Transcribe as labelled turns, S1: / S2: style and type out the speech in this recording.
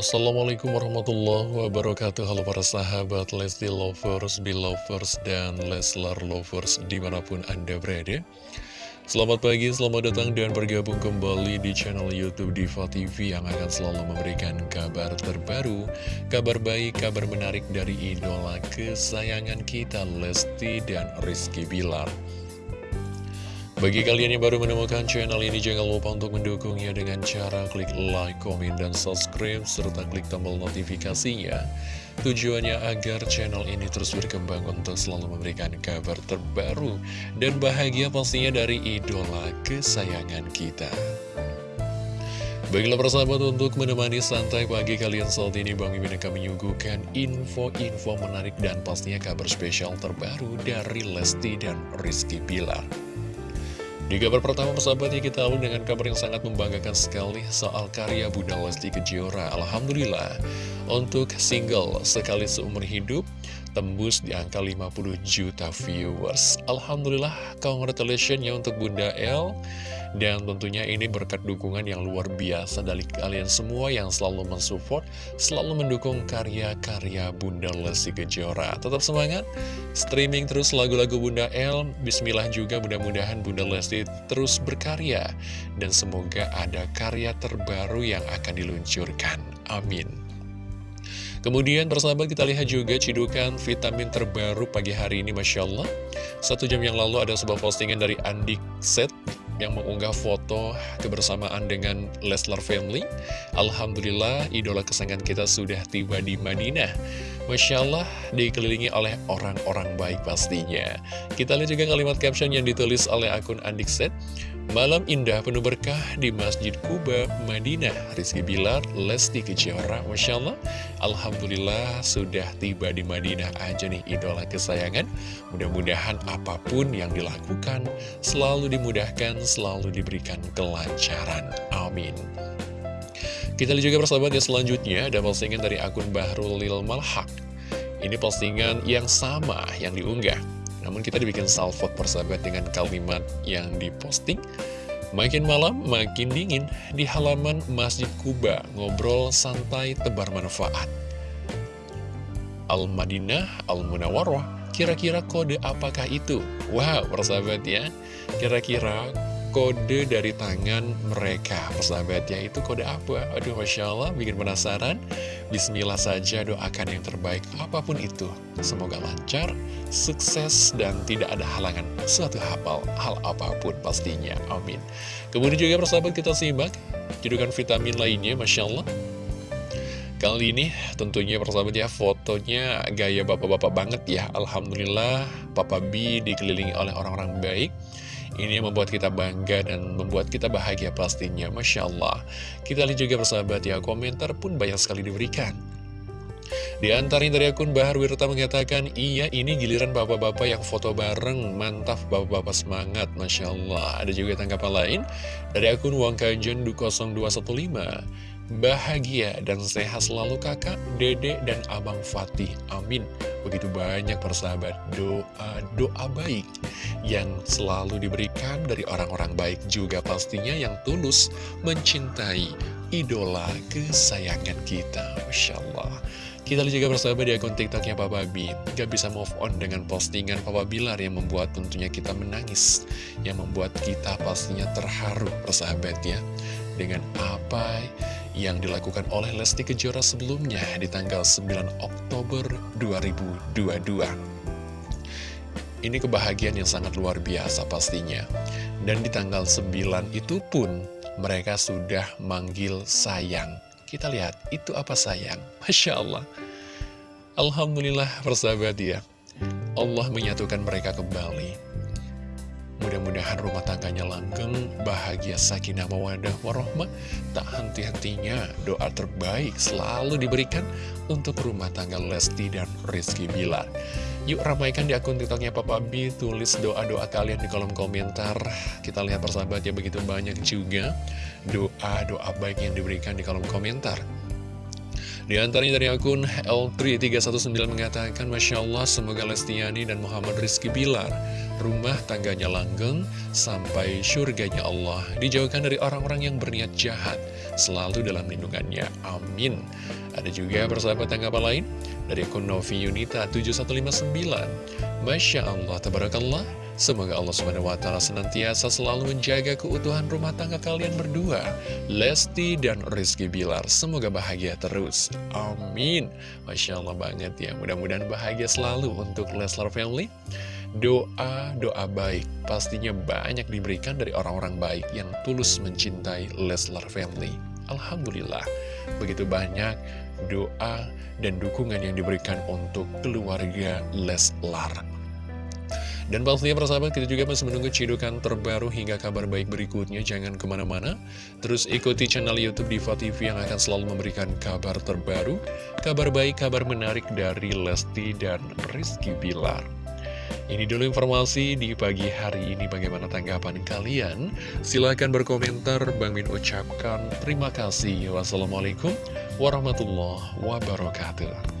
S1: Assalamualaikum warahmatullahi wabarakatuh. Halo para sahabat Lesti Lovers, Belovers, dan Leslar Lovers di mana pun Anda berada. Selamat pagi, selamat datang dan bergabung kembali di channel Youtube Diva TV Yang akan selalu memberikan kabar terbaru Kabar baik, kabar menarik dari idola kesayangan kita Lesti dan Rizky Bilar bagi kalian yang baru menemukan channel ini, jangan lupa untuk mendukungnya dengan cara klik like, komen, dan subscribe, serta klik tombol notifikasinya. Tujuannya agar channel ini terus berkembang untuk selalu memberikan kabar terbaru dan bahagia pastinya dari idola kesayangan kita. Baiklah persahabat untuk menemani santai pagi kalian saat ini Bang Mimin akan menyuguhkan info-info menarik dan pastinya kabar spesial terbaru dari Lesti dan Rizky Pilar. Di kabar pertama persahabatnya kita awal dengan kabar yang sangat membanggakan sekali soal karya Bunda Lesti Kejora. Alhamdulillah, untuk single Sekali Seumur Hidup tembus di angka 50 juta viewers. Alhamdulillah, congratulations ya untuk Bunda L. Dan tentunya ini berkat dukungan yang luar biasa dari kalian semua yang selalu mensupport, selalu mendukung karya-karya Bunda Lesti Kejora. Tetap semangat, streaming terus lagu-lagu Bunda L. Bismillah juga mudah-mudahan Bunda Lesti terus berkarya. Dan semoga ada karya terbaru yang akan diluncurkan. Amin. Kemudian persahabat kita lihat juga cidukan vitamin terbaru pagi hari ini Masya Allah Satu jam yang lalu ada sebuah postingan dari Andik Set yang mengunggah foto kebersamaan dengan Leslar Family. Alhamdulillah idola kesayangan kita sudah tiba di Madinah Masya Allah dikelilingi oleh orang-orang baik pastinya. Kita lihat juga kalimat caption yang ditulis oleh akun Andik Set Malam indah penuh berkah di Masjid Kuba, Madinah. Rizky Bilar, Lesti Kejora Masya Allah Alhamdulillah sudah tiba di Madinah aja nih idola kesayangan. Mudah-mudahan apa pun yang dilakukan Selalu dimudahkan, selalu diberikan kelancaran. Amin Kita lihat juga persahabat ya selanjutnya Ada postingan dari akun Bahrul Lil Malhaq. Ini postingan yang sama yang diunggah. Namun kita dibikin salvo persahabat dengan kalimat yang diposting. Makin malam makin dingin di halaman Masjid Kuba Ngobrol santai tebar manfaat. Al-Madinah, Al-Munawwarah Kira-kira kode apakah itu? Wow, persahabat ya. Kira-kira kode dari tangan mereka. Persahabatnya itu kode apa? Aduh Masya Allah bikin penasaran. Bismillah saja doakan yang terbaik apa pun itu. Semoga lancar, sukses, dan tidak ada halangan Suatu hafal hal apa pun pastinya. Amin. Kemudian juga persahabat kita simak Judukan vitamin lainnya Masya Allah. Kali ini tentunya persahabat ya fotonya gaya bapak-bapak banget ya. Alhamdulillah Papa B dikelilingi oleh orang-orang baik ini yang membuat kita bangga dan membuat kita bahagia pastinya. Masya Allah. Kita lihat juga persahabat ya Komentar pun banyak sekali diberikan. Di antaranya dari akun Bahar Wirta mengatakan, Iya ini giliran bapak-bapak yang foto bareng, mantap bapak-bapak semangat, Masya Allah. Ada juga tanggapan lain dari akun Wangkajen 0215. Bahagia dan sehat selalu kakak, dedek, dan abang Fatih. Amin. Begitu banyak persahabat doa-doa baik yang selalu diberikan dari orang-orang baik juga pastinya yang tulus mencintai idola kesayangan kita. Masya Allah. Kita lihat juga persahabat di akun tiktoknya Papa B Gak bisa move on dengan postingan Papa Bilar yang membuat tentunya kita menangis Yang membuat kita pastinya terharu persahabat ya Dengan apa yang dilakukan oleh Lesti Kejora sebelumnya di tanggal 9 Oktober 2022. Ini kebahagiaan yang sangat luar biasa pastinya. Dan di tanggal 9 itu pun mereka sudah manggil sayang. Kita lihat, itu apa sayang? Masya Allah. Alhamdulillah persahabat ya. Allah menyatukan mereka kembali. Mudah-mudahan rumah tangganya langgeng, bahagia, sakinah, mawadah, warohmah. Tak henti-hentinya doa terbaik selalu diberikan untuk rumah tangga Lesti dan Rizky Bilar. Yuk ramaikan di akun tiktoknya Papa B, tulis doa-doa kalian di kolom komentar. Kita lihat persahabatnya begitu banyak juga doa-doa baik yang diberikan di kolom komentar. Di antaranya dari akun L3319 mengatakan, Masya Allah, semoga Lestiani dan Muhammad Rizky Bilar rumah tangganya langgeng, sampai surganya Allah, dijauhkan dari orang-orang yang berniat jahat, selalu dalam lindungannya. Amin. Ada juga persahabat tanggapan lain dari akun Novi Yunita 7159. Masya Allah, tabarakallah. Semoga Allah SWT senantiasa selalu menjaga keutuhan rumah tangga kalian berdua, Lesti dan Rizky Bilar. Semoga bahagia terus. Amin. Masya Allah banget ya. Mudah-mudahan bahagia selalu untuk Leslar Family. Doa-doa baik pastinya banyak diberikan dari orang-orang baik yang tulus mencintai Leslar Family. Alhamdulillah, begitu banyak doa dan dukungan yang diberikan untuk keluarga Leslar. Dan pastinya persahabat kita juga masih menunggu cidukan terbaru hingga kabar baik berikutnya. Jangan ke mana-mana. Terus ikuti channel Youtube Diva TV yang akan selalu memberikan kabar terbaru Kabar baik, kabar menarik dari Lesti dan Rizky Bilar. Ini dulu informasi di pagi hari ini. Bagaimana tanggapan kalian? Silahkan berkomentar. Bang Min ucapkan terima kasih. Wassalamualaikum warahmatullahi wabarakatuh